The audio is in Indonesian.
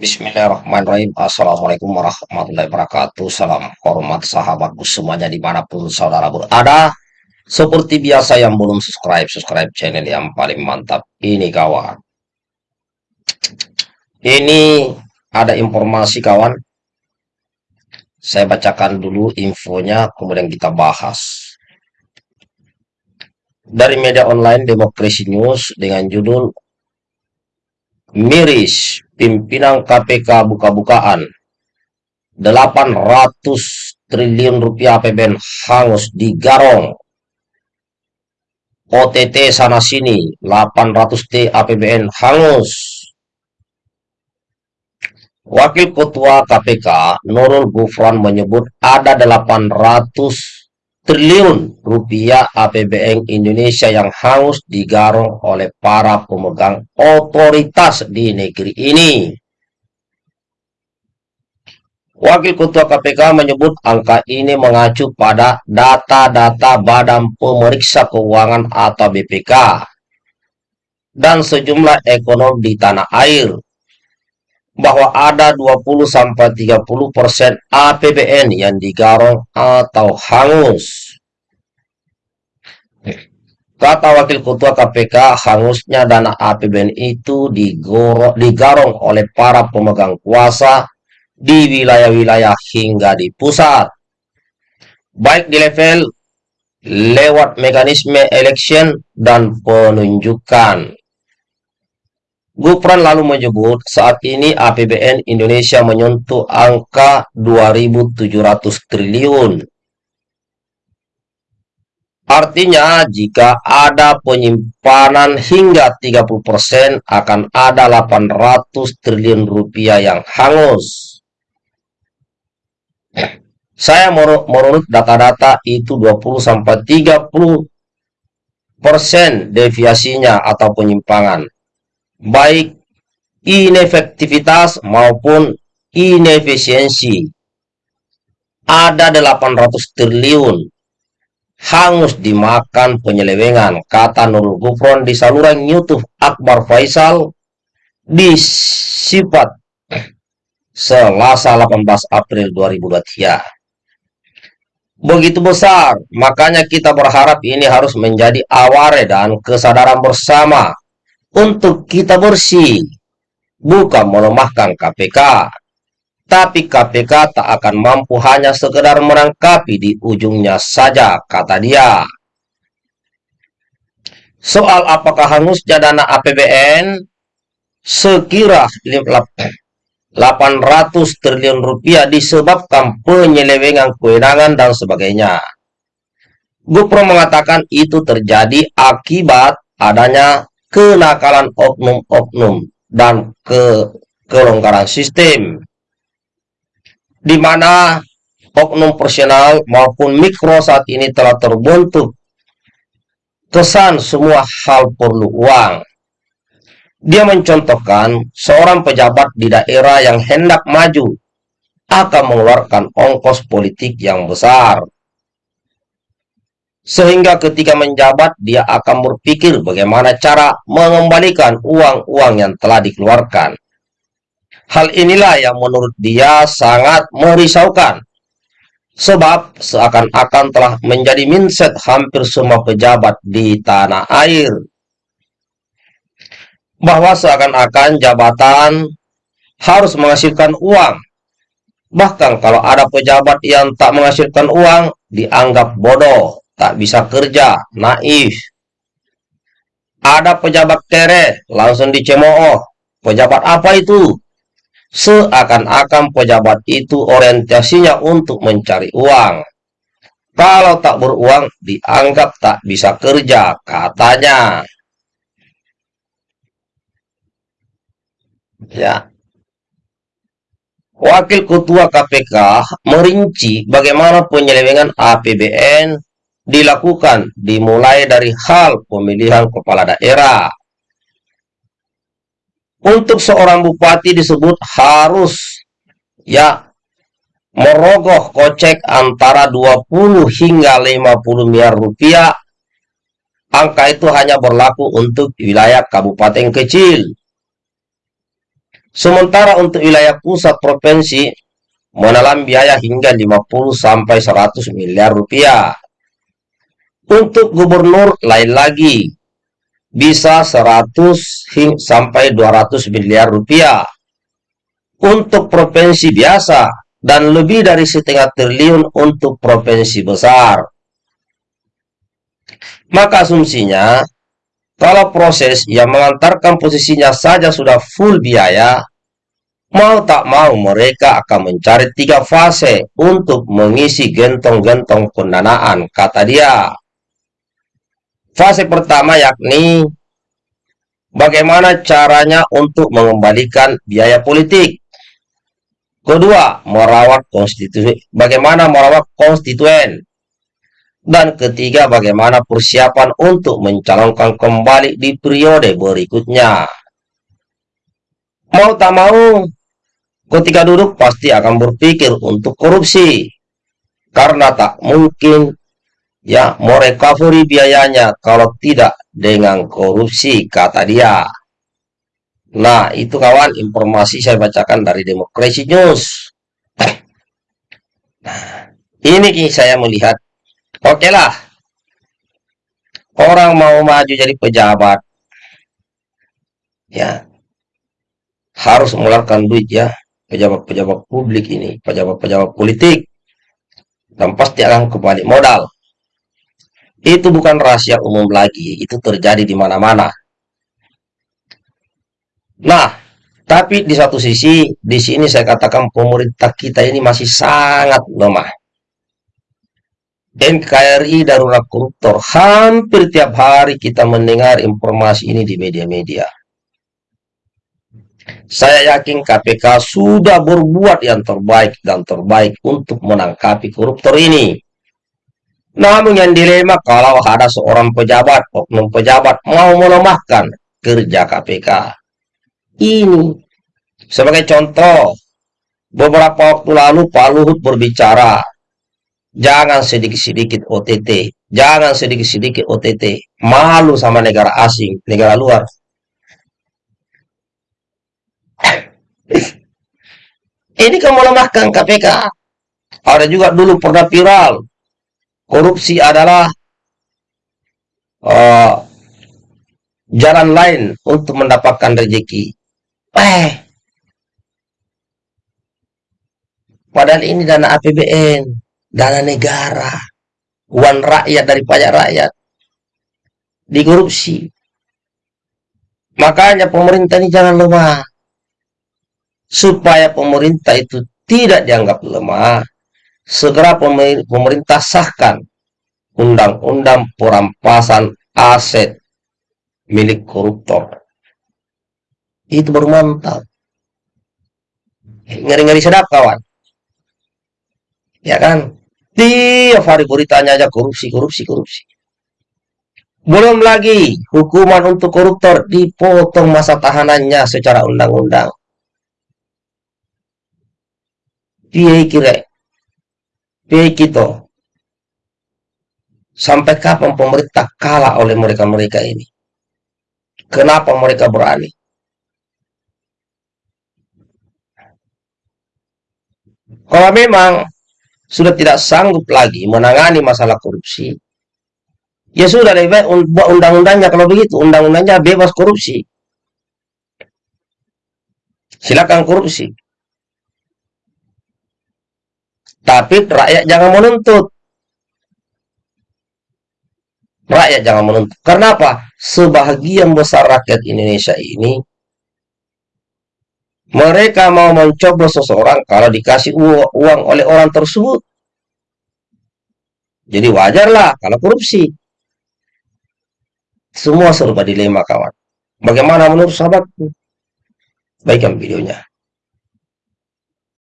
Bismillahirrahmanirrahim. Assalamualaikum warahmatullahi wabarakatuh. Salam hormat sahabatku semuanya di mana pun saudara berada. Seperti biasa yang belum subscribe Subscribe channel yang paling mantap. Ini kawan. Ini ada informasi kawan. Saya bacakan dulu infonya Kemudian kita bahas. Dari media online Demokrasi News Dengan judul Miris pimpinan KPK buka-bukaan. 800 triliun rupiah APBN hangus di Garong OTT sana sini 800 T APBN hangus. Wakil Ketua KPK Nurul Gufran menyebut ada 800 triliun rupiah APBN Indonesia yang hangus digarong oleh para pemegang otoritas di negeri ini. Wakil Ketua KPK menyebut angka ini mengacu pada data-data Badan Pemeriksa Keuangan atau BPK dan sejumlah ekonom di tanah air bahwa ada 20-30% APBN yang digarong atau hangus. Kata Wakil Ketua KPK, hangusnya dana APBN itu digarong oleh para pemegang kuasa di wilayah-wilayah hingga di pusat. Baik di level lewat mekanisme election dan penunjukan. Gufran lalu menyebut saat ini APBN Indonesia menyentuh angka 2.700 triliun. Artinya jika ada penyimpanan hingga 30% akan ada 800 triliun rupiah yang hangus. Saya menurut data-data itu 20-30% deviasinya atau penyimpangan baik inefektivitas maupun inefisiensi. Ada 800 triliun hangus dimakan penyelewengan, kata Nurul Gufron di saluran YouTube Akbar Faisal di sifat Selasa 18 April 2023. Begitu besar, makanya kita berharap ini harus menjadi aware dan kesadaran bersama untuk kita bersih, bukan melemahkan KPK. Tapi KPK tak akan mampu hanya sekedar menangkapi di ujungnya saja, kata dia. Soal apakah hangusnya dana APBN, sekira 800 triliun rupiah disebabkan penyelewengan kewenangan dan sebagainya. Gupro mengatakan itu terjadi akibat adanya kenakalan oknum-oknum dan ke kelonggaran sistem di mana oknum personal maupun mikro saat ini telah terbentuk. Kesan semua hal perlu uang. Dia mencontohkan seorang pejabat di daerah yang hendak maju akan mengeluarkan ongkos politik yang besar sehingga ketika menjabat, dia akan berpikir bagaimana cara mengembalikan uang-uang yang telah dikeluarkan. Hal inilah yang menurut dia sangat merisaukan. Sebab seakan-akan telah menjadi mindset hampir semua pejabat di tanah air. Bahwa seakan-akan jabatan harus menghasilkan uang. Bahkan kalau ada pejabat yang tak menghasilkan uang, dianggap bodoh tak bisa kerja, naif. Ada pejabat kere, langsung dicemooh. Pejabat apa itu? Seakan-akan pejabat itu orientasinya untuk mencari uang. Kalau tak beruang, dianggap tak bisa kerja, katanya. Ya. Wakil Ketua KPK merinci bagaimana penyelewengan APBN dilakukan dimulai dari hal pemilihan kepala daerah. Untuk seorang bupati disebut harus ya merogoh kocek antara 20 hingga 50 miliar rupiah. Angka itu hanya berlaku untuk wilayah kabupaten kecil. Sementara untuk wilayah pusat provinsi menelan biaya hingga 50 sampai 100 miliar rupiah. Untuk gubernur lain lagi, bisa 100 sampai 200 miliar rupiah. Untuk provinsi biasa, dan lebih dari setengah triliun untuk provinsi besar. Maka asumsinya, kalau proses yang mengantarkan posisinya saja sudah full biaya, mau tak mau mereka akan mencari tiga fase untuk mengisi gentong-gentong pendanaan, kata dia. Fase pertama yakni bagaimana caranya untuk mengembalikan biaya politik. Kedua, merawat konstitusi. Bagaimana merawat konstituen. Dan ketiga, bagaimana persiapan untuk mencalonkan kembali di periode berikutnya. Mau tak mau, ketika duduk pasti akan berpikir untuk korupsi. Karena tak mungkin ya mau recovery biayanya kalau tidak dengan korupsi, kata dia. Nah, itu kawan informasi saya bacakan dari Demokrasi News. Nah, ini saya melihat, oke lah, orang mau maju jadi pejabat, ya, harus mengeluarkan duit ya, pejabat-pejabat publik ini, pejabat-pejabat politik, dan pasti akan kembali modal. Itu bukan rahasia umum lagi, itu terjadi di mana-mana. Nah, tapi di satu sisi, di sini saya katakan pemerintah kita ini masih sangat lemah. NKRI darurat koruptor. Hampir tiap hari kita mendengar informasi ini di media-media. Saya yakin KPK sudah berbuat yang terbaik dan terbaik untuk menangkapi koruptor ini. Namun yang dilema kalau ada seorang pejabat, oknum pejabat mau melemahkan kerja KPK ini. Sebagai contoh, beberapa waktu lalu Pak Luhut berbicara, jangan sedikit-sedikit OTT, jangan sedikit-sedikit OTT, malu sama negara asing, negara luar. Ini kan melemahkan KPK. Ada juga dulu pernah viral, korupsi adalah uh, jalan lain untuk mendapatkan rezeki. Eh. Padahal ini dana APBN, dana negara, uang rakyat dari pajak rakyat, dikorupsi. Makanya pemerintah ini jangan lemah. Supaya pemerintah itu tidak dianggap lemah, segera pemerintah sahkan undang-undang perampasan aset milik koruptor. Itu baru mantap. Ngeri-ngeri sedap kawan. Ya kan? Tiap hari beritanya aja korupsi korupsi korupsi. Belum lagi hukuman untuk koruptor dipotong masa tahanannya secara undang-undang. Piye kira piye kita sampai kapan pemerintah kalah oleh mereka-mereka ini kenapa mereka berani Kalau memang sudah tidak sanggup lagi menangani masalah korupsi, ya sudah lebih baik buat undang-undangnya kalau begitu, undang-undangnya bebas korupsi. Silakan korupsi. Tapi rakyat jangan menuntut. Rakyat jangan menuntut. Karena apa? Sebagian besar rakyat Indonesia ini mereka mau mencoblos seseorang kalau dikasih uang oleh orang tersebut. Jadi wajarlah kalau korupsi. Semua serba dilema kawan. Bagaimana menurut sahabatku? Baikkan videonya.